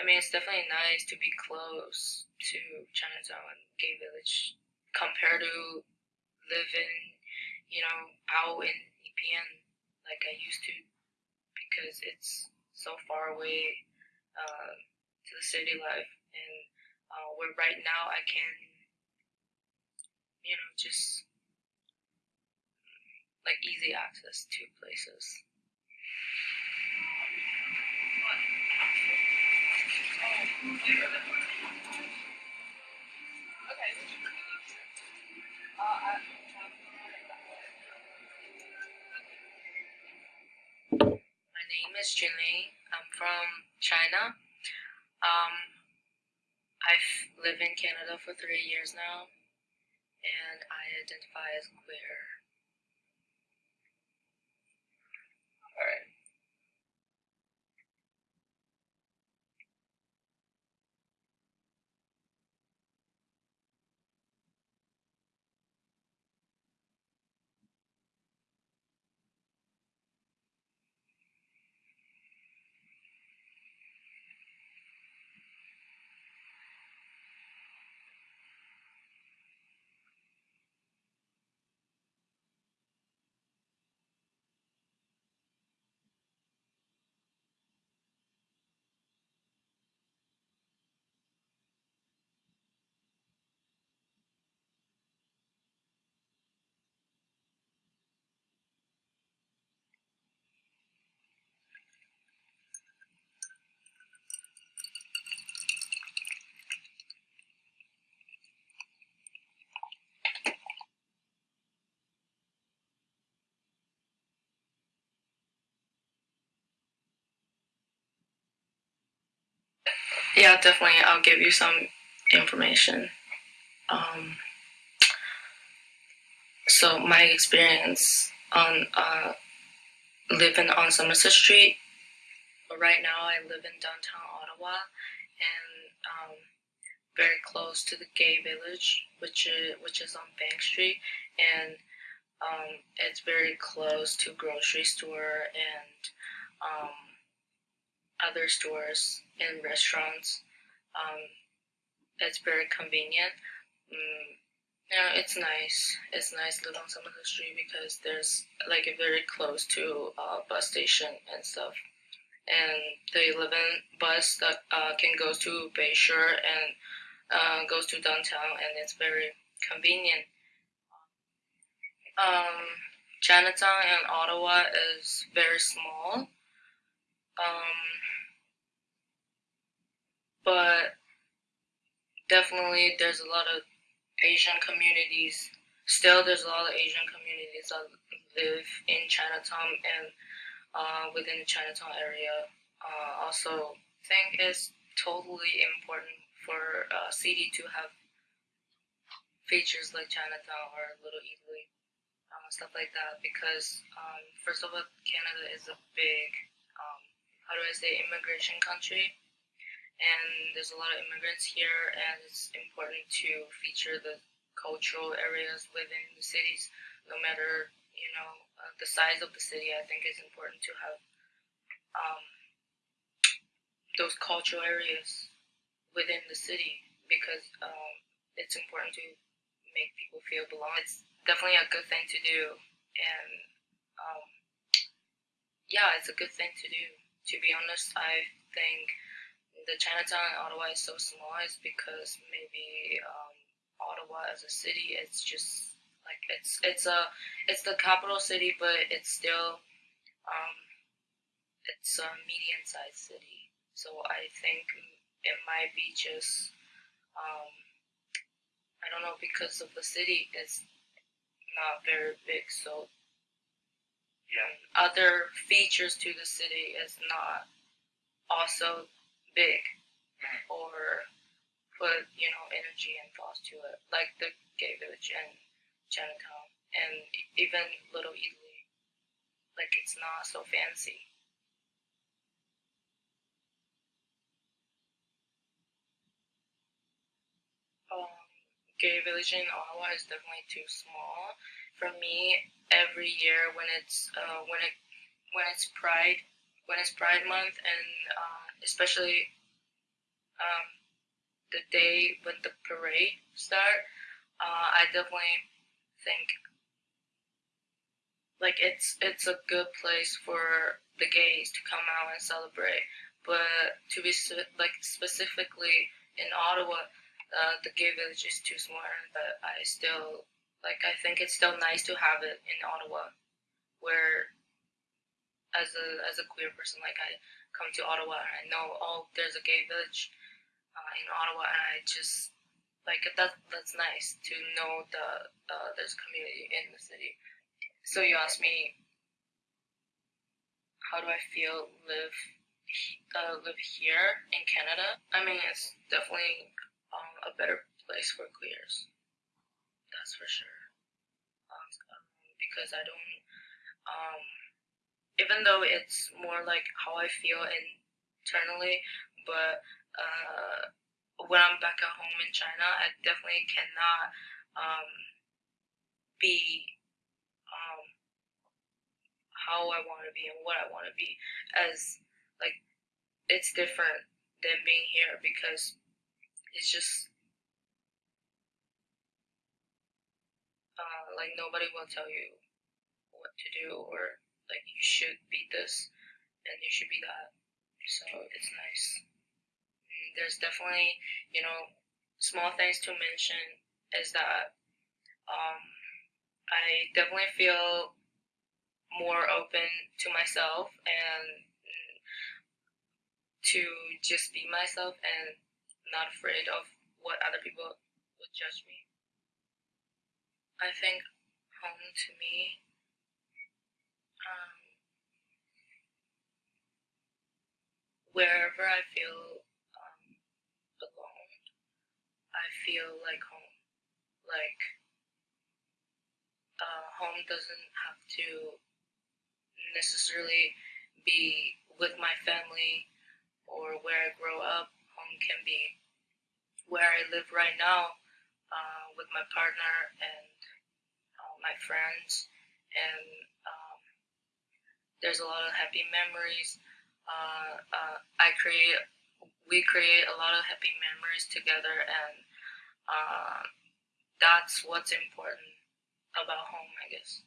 I mean, it's definitely nice to be close to Chinatown and Gay Village compared to living, you know, out in EPN like I used to because it's so far away uh, to the city life. And uh, where right now I can, you know, just like easy access to places. My name is Junli. I'm from China. Um, I've lived in Canada for three years now, and I identify as queer. Alright. Yeah, definitely. I'll give you some information. Um, so my experience on uh, living on Somerset Street. Right now, I live in downtown Ottawa, and um, very close to the gay village, which is which is on Bank Street, and um, it's very close to grocery store and um, other stores and restaurants. Um, it's very convenient. Mm, yeah, it's nice. It's nice living on Somerset Street because there's like very close to uh, bus station and stuff. And the 11 bus that uh, can go to Bayshore and uh, goes to downtown, and it's very convenient. Um, Chinatown in Ottawa is very small. Um, but definitely there's a lot of Asian communities. Still, there's a lot of Asian communities that live in Chinatown and uh, within the Chinatown area. Uh, also, think it's totally important for a city to have features like Chinatown or a Little Italy, uh, stuff like that. Because um, first of all, Canada is a big, um, how do I say, immigration country. And there's a lot of immigrants here and it's important to feature the cultural areas within the cities. No matter you know uh, the size of the city i think it's important to have um, those cultural areas within the city because um, it's important to make people feel belong. It's definitely a good thing to do and um, yeah it's a good thing to do to be honest i think the Chinatown in Ottawa is so small is because maybe um, Ottawa as a city it's just like it's it's a it's the capital city but it's still um, it's a medium sized city. So I think it might be just um, I don't know because of the city it's not very big so Yeah. other features to the city is not also big Mhm. or put you know energy and thoughts to it like the gay village and chinatown and even little italy like it's not so fancy um, gay village in ottawa is definitely too small for me every year when it's uh, when it when it's pride when it's pride month and uh, especially um, the day when the parade start, uh, I definitely think like it's it's a good place for the gays to come out and celebrate. But to be like specifically in Ottawa, uh, the gay village is too small. But I still like I think it's still nice to have it in Ottawa, where as a as a queer person, like I come to Ottawa and I know oh there's a gay village uh, in Ottawa, and I just like that that's nice to know that uh, there's a community in the city. So you asked me how do I feel live uh, live here in Canada? I mean, it's definitely um, a better place for queers. That's for sure. Um, because I don't, um, even though it's more like how I feel internally, but uh, when I'm back at home in China, I definitely cannot um, be um, how I want to be and what I want to be as like it's different than being here because it's just uh, like nobody will tell you what to do or like you should be this and you should be that so it's nice there's definitely, you know, small things to mention is that um, I definitely feel more open to myself and to just be myself and not afraid of what other people would judge me. I think home to me um, wherever I feel um, alone, I feel like home. Like, uh, home doesn't have to necessarily be with my family or where I grow up. Home can be where I live right now uh, with my partner and my friends. And um, there's a lot of happy memories. Uh, uh I create, we create a lot of happy memories together, and uh, that's what's important about home, I guess.